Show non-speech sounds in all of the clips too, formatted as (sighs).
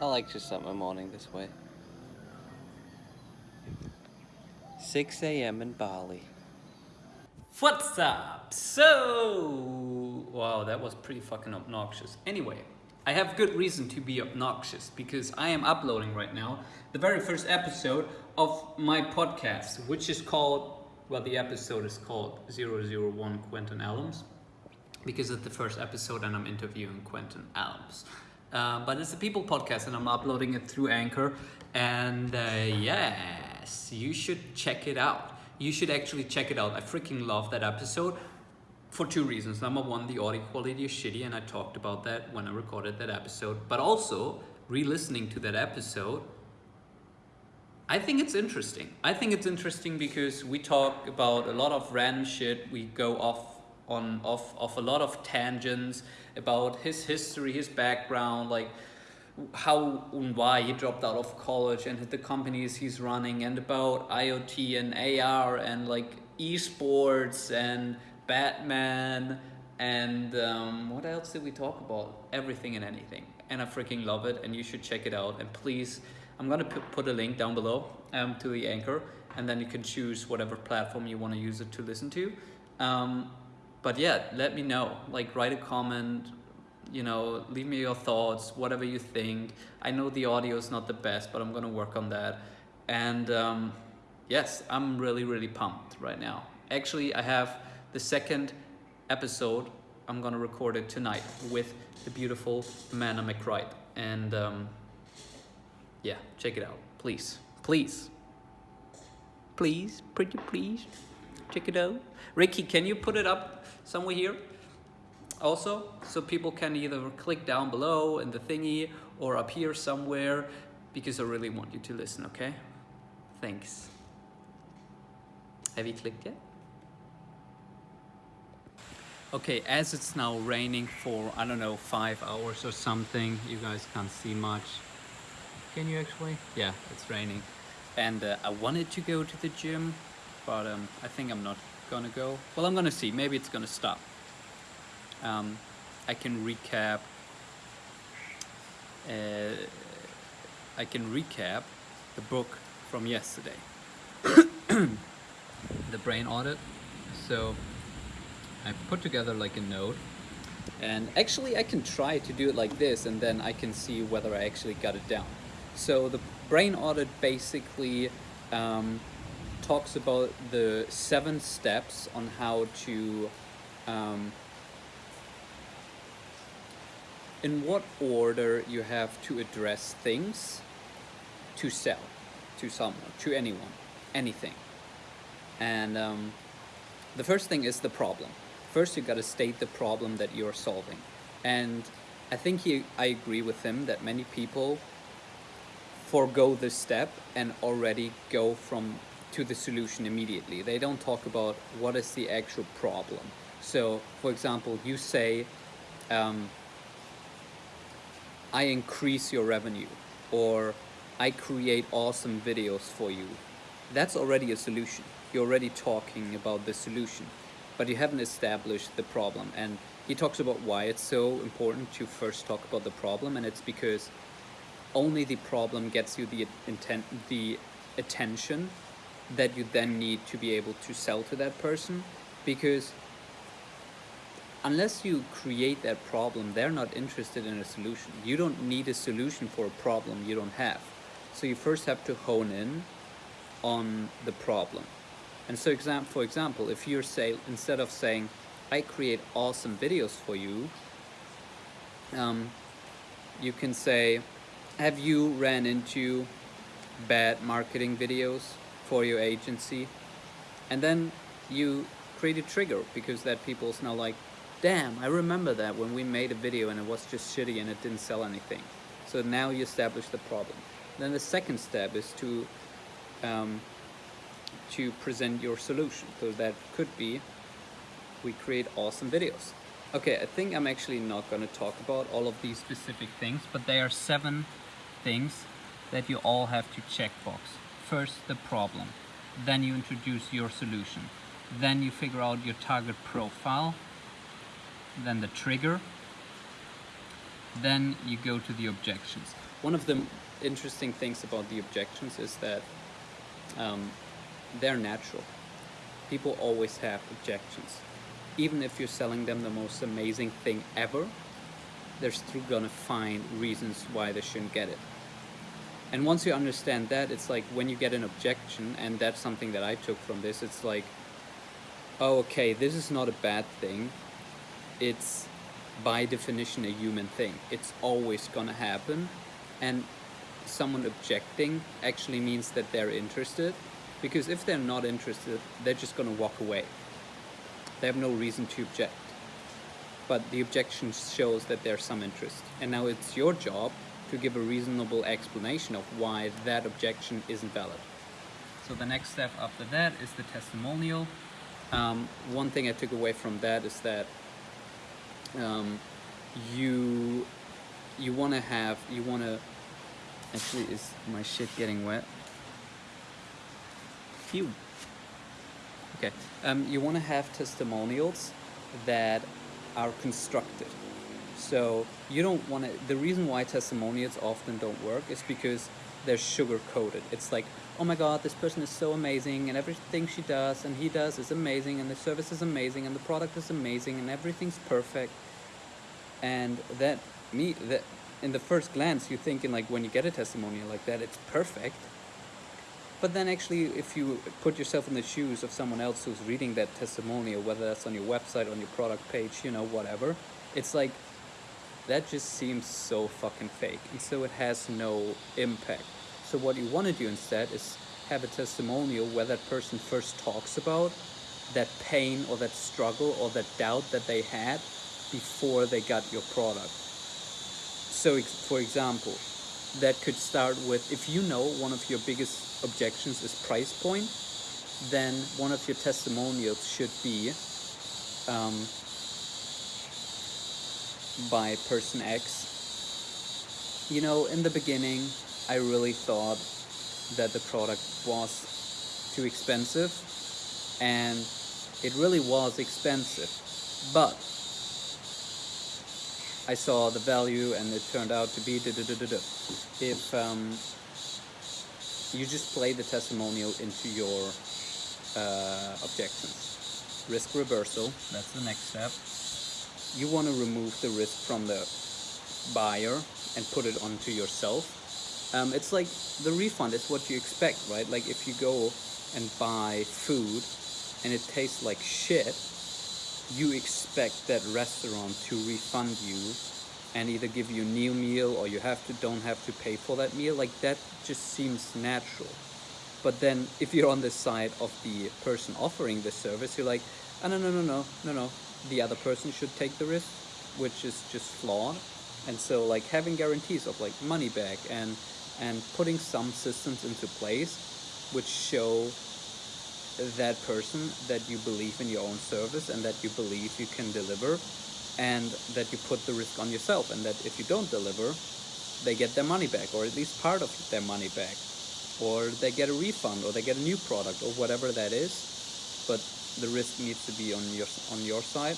I like to start my morning this way. 6 a.m. in Bali. What's up? So, wow, that was pretty fucking obnoxious. Anyway, I have good reason to be obnoxious because I am uploading right now the very first episode of my podcast, which is called, well, the episode is called 001 Quentin Adams because it's the first episode and I'm interviewing Quentin Adams. Uh, but it's a people podcast and I'm uploading it through Anchor. And uh, yes, you should check it out. You should actually check it out. I freaking love that episode for two reasons. Number one, the audio quality is shitty, and I talked about that when I recorded that episode. But also, re listening to that episode, I think it's interesting. I think it's interesting because we talk about a lot of random shit. We go off on off off a lot of tangents about his history, his background, like how and why he dropped out of college and the companies he's running and about IoT and AR and like esports and Batman and um, what else did we talk about? Everything and anything. And I freaking love it and you should check it out. And please, I'm gonna put a link down below um, to the anchor and then you can choose whatever platform you want to use it to listen to. Um, but yeah, let me know. Like write a comment, you know, leave me your thoughts, whatever you think. I know the audio is not the best, but I'm gonna work on that. And um, yes, I'm really, really pumped right now. Actually, I have the second episode. I'm gonna record it tonight with the beautiful Amanda McCrite. And um, yeah, check it out, please, please, please, pretty please, check it out. Ricky, can you put it up somewhere here? also so people can either click down below in the thingy or up here somewhere because I really want you to listen okay? Thanks. Have you clicked yet? Okay as it's now raining for I don't know five hours or something you guys can't see much. Can you actually? Yeah it's raining. And uh, I wanted to go to the gym but um, I think I'm not gonna go. Well I'm gonna see. Maybe it's gonna stop. Um, I can recap uh, I can recap the book from yesterday. (coughs) The brain audit. So I put together like a note and actually I can try to do it like this and then I can see whether I actually got it down. So the brain audit basically um, talks about the seven steps on how to um, in what order you have to address things to sell to someone, to anyone, anything. And um, the first thing is the problem. First, you got to state the problem that you're solving. And I think he, I agree with him that many people forego this step and already go from to the solution immediately. They don't talk about what is the actual problem. So, for example, you say, um, I increase your revenue or I create awesome videos for you. That's already a solution. You're already talking about the solution, but you haven't established the problem. And he talks about why it's so important to first talk about the problem, and it's because only the problem gets you the intent, the attention that you then need to be able to sell to that person, because unless you create that problem, they're not interested in a solution. You don't need a solution for a problem you don't have. So you first have to hone in on the problem. And so for example, if you're say, instead of saying, I create awesome videos for you, um, you can say, have you ran into bad marketing videos for your agency? And then you create a trigger because that people's now like, damn, I remember that when we made a video and it was just shitty and it didn't sell anything. So now you establish the problem. Then the second step is to um, to present your solution. So that could be we create awesome videos. Okay, I think I'm actually not going to talk about all of these specific things, but there are seven things that you all have to checkbox. First, the problem. Then you introduce your solution. Then you figure out your target profile then the trigger, then you go to the objections. One of the interesting things about the objections is that um, they're natural. People always have objections. Even if you're selling them the most amazing thing ever, they're still gonna find reasons why they shouldn't get it. And once you understand that, it's like when you get an objection, and that's something that I took from this, it's like, oh, okay, this is not a bad thing. It's by definition a human thing. It's always gonna happen. And someone objecting actually means that they're interested. Because if they're not interested, they're just gonna walk away. They have no reason to object. But the objection shows that there's some interest. And now it's your job to give a reasonable explanation of why that objection isn't valid. So the next step after that is the testimonial. Um, one thing I took away from that is that um, you you want to have you want to actually is my shit getting wet phew okay um, you want to have testimonials that are constructed so you don't want to the reason why testimonials often don't work is because they're sugar coated it's like oh my god this person is so amazing and everything she does and he does is amazing and the service is amazing and the product is amazing and everything's perfect. And that me that in the first glance you're thinking like when you get a testimonial like that it's perfect. But then actually if you put yourself in the shoes of someone else who's reading that testimonial whether that's on your website on your product page you know whatever it's like that just seems so fucking fake and so it has no impact so what you want to do instead is have a testimonial where that person first talks about that pain or that struggle or that doubt that they had before they got your product. So for example, that could start with, if you know one of your biggest objections is price point, then one of your testimonials should be um, by person X. You know, in the beginning, I really thought that the product was too expensive and it really was expensive but I saw the value and it turned out to be da da da da da. If um, you just play the testimonial into your uh, objections. Risk reversal, that's the next step. You want to remove the risk from the buyer and put it onto yourself. Um, it's like the refund is what you expect, right? Like if you go and buy food and it tastes like shit, you expect that restaurant to refund you and either give you a new meal or you have to don't have to pay for that meal like that just seems natural but then if you're on the side of the person offering the service you're like oh, no no no no no no the other person should take the risk which is just flawed. And so like having guarantees of like money back and and putting some systems into place which show that person that you believe in your own service and that you believe you can deliver and that you put the risk on yourself and that if you don't deliver they get their money back or at least part of their money back. Or they get a refund or they get a new product or whatever that is. But the risk needs to be on your on your side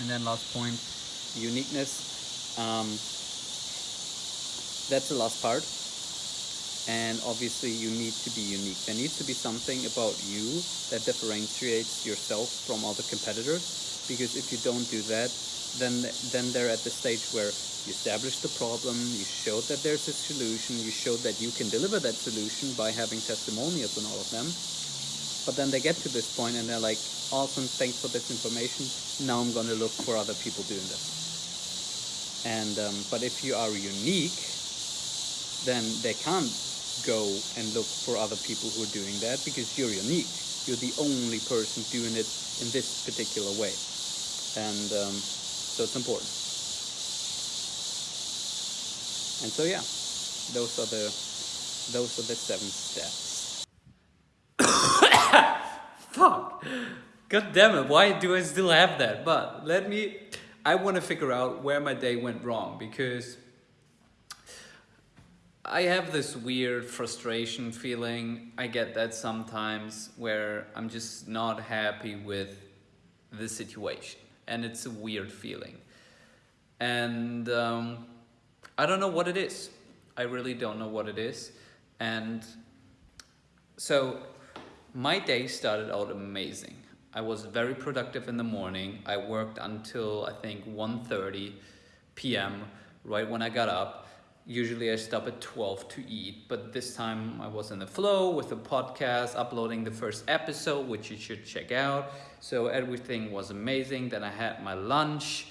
and then last point uniqueness um, that's the last part and obviously you need to be unique. There needs to be something about you that differentiates yourself from other competitors because if you don't do that then then they're at the stage where you establish the problem, you showed that there's a solution, you showed that you can deliver that solution by having testimonials and all of them. But then they get to this point and they're like, awesome, thanks for this information. Now I'm going to look for other people doing this. And um, but if you are unique, then they can't go and look for other people who are doing that because you're unique. You're the only person doing it in this particular way. And um, so it's important. And so yeah, those are the those are the seven steps. God damn it, why do I still have that? But let me I want to figure out where my day went wrong because I have this weird frustration feeling. I get that sometimes where I'm just not happy with the situation and it's a weird feeling. and um, I don't know what it is. I really don't know what it is, and so my day started out amazing. I was very productive in the morning. I worked until I think 1.30 p.m. right when I got up. Usually I stop at 12 to eat, but this time I was in the flow with the podcast, uploading the first episode, which you should check out. So everything was amazing. Then I had my lunch,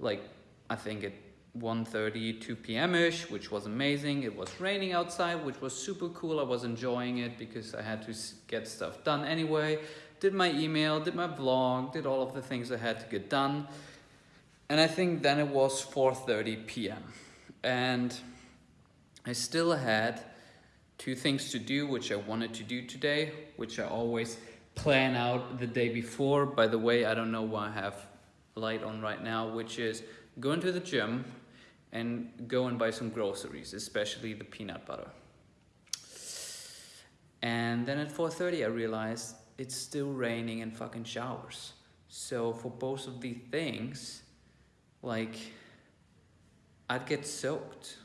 like I think at 1.30, 2 p.m.-ish, which was amazing. It was raining outside, which was super cool. I was enjoying it because I had to get stuff done anyway. Did my email, did my vlog, did all of the things I had to get done. And I think then it was 4.30 p.m. And I still had two things to do, which I wanted to do today, which I always plan out the day before. By the way, I don't know why I have light on right now, which is go into the gym, and go and buy some groceries, especially the peanut butter. And then at 4.30 I realized it's still raining and fucking showers. So for both of these things, like, I'd get soaked.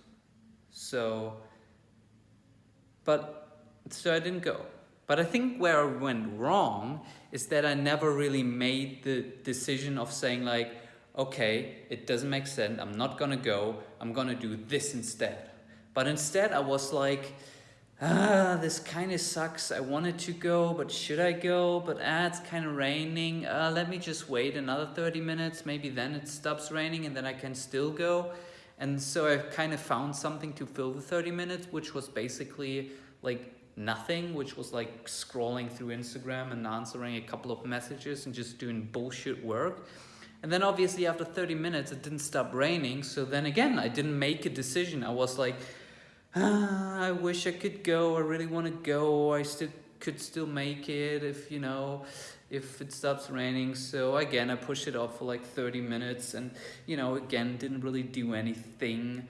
So, but, so I didn't go. But I think where I went wrong is that I never really made the decision of saying like, okay, it doesn't make sense, I'm not gonna go, I'm gonna do this instead. But instead I was like, ah, this kind of sucks, I wanted to go, but should I go? But ah, it's kind of raining, uh, let me just wait another 30 minutes, maybe then it stops raining and then I can still go. And so I kind of found something to fill the 30 minutes, which was basically like nothing, which was like scrolling through Instagram and answering a couple of messages and just doing bullshit work. And then obviously after 30 minutes, it didn't stop raining. So then again, I didn't make a decision. I was like, ah, I wish I could go. I really want to go. I still could still make it if, you know, if it stops raining. So again, I pushed it off for like 30 minutes and, you know, again, didn't really do anything.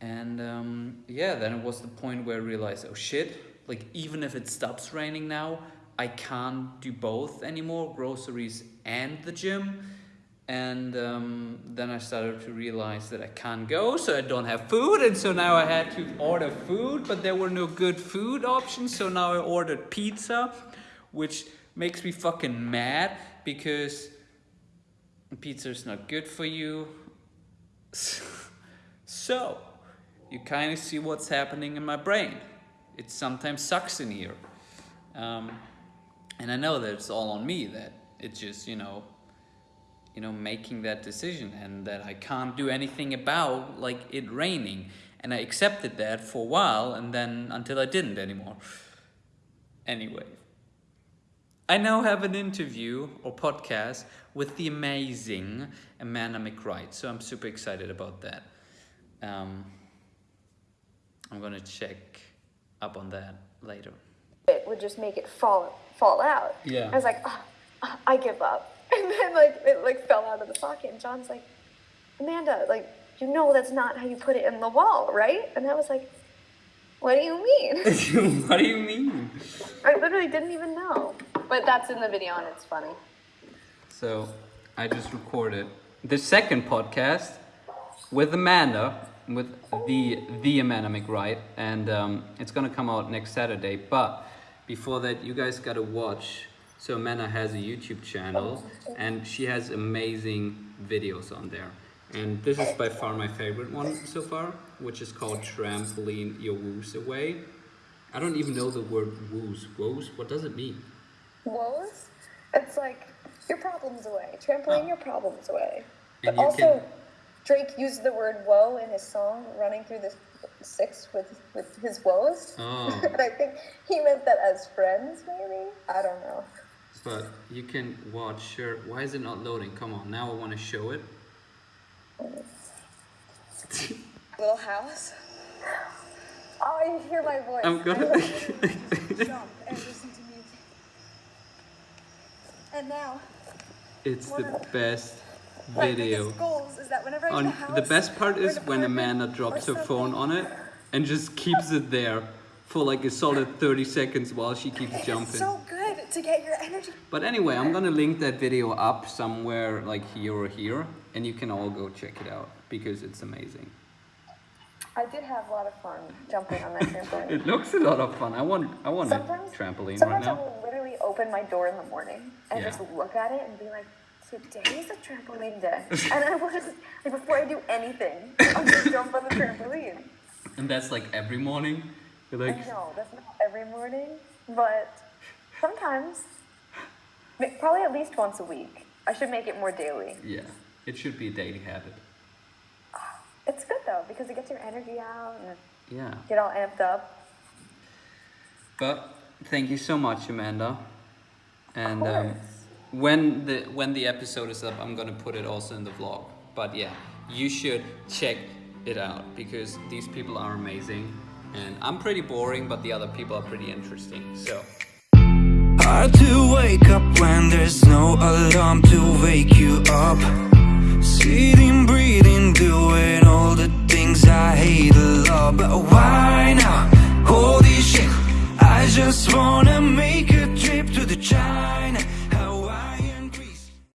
And um, yeah, then it was the point where I realized, oh shit, like even if it stops raining now, I can't do both anymore, groceries and the gym and um, then I started to realize that I can't go so I don't have food. And so now I had to order food but there were no good food options. So now I ordered pizza which makes me fucking mad because pizza is not good for you. (laughs) So you kind of see what's happening in my brain. It sometimes sucks in here. Um, and I know that it's all on me that it's just you know you know, making that decision and that I can't do anything about like it raining. And I accepted that for a while and then until I didn't anymore. Anyway, I now have an interview or podcast with the amazing Amanda McWright. So I'm super excited about that. Um, I'm gonna check up on that later. It would just make it fall fall out. Yeah. I was like, oh, I give up. (laughs) And then like it like fell out of the socket, and John's like, Amanda, like, you know that's not how you put it in the wall, right? And I was like, What do you mean? (laughs) what do you mean? I literally didn't even know. But that's in the video and it's funny. So I just recorded the second podcast with Amanda, with the the Amanda McWright, and um, it's gonna come out next Saturday. But before that, you guys gotta watch so Amanda has a YouTube channel and she has amazing videos on there. And this is by far my favorite one so far, which is called Trampoline Your Woes Away. I don't even know the word woes. Woes? What does it mean? Woes? It's like your problems away. Trampoline Oh. your problems away. And But also, can- Drake used the word woe in his song, running through the six with, with his woes. Oh. (laughs) and I think he meant that as friends, maybe? I don't know. But you can watch, sure. Why is it not loading? Come on, now I want to show it. (laughs) Little house. Oh, you hear my voice. I'm gonna. (laughs) jump and listen to music. And now, it's the best video. biggest goals is that whenever I On get house, the best part is when Amanda drops her phone on it and just keeps it there for like a solid 30 seconds while she keeps jumping. so good to get your energy. But anyway, I'm gonna link that video up somewhere like here or here, and you can all go check it out because it's amazing. I did have a lot of fun jumping on that (laughs) trampoline. It looks a lot of fun. I want I want sometimes, a trampoline right sometimes I now. will literally open my door in the morning and Yeah. just look at it and be like, today is a trampoline day. (laughs) and I will just, like, before I do anything, I'll just (laughs) jump on the trampoline. And that's like every morning. You're I like, know, that's not every morning, but sometimes, probably at least once a week. I should make it more daily. yeah, it should be a daily habit. (sighs) It's good though, because it gets your energy out and Yeah. get all amped up. But thank you so much, Amanda. And um, when the when the episode is up, I'm gonna put it also in the vlog. But yeah, you should check it out because these people are amazing. And I'm pretty boring, but the other people are pretty interesting. So Hard to wake up when there's no alarm to wake you up. Sitting, breathing, doing all the things I hate a lot. But why now? Holy shit I just wanna make a trip to the China.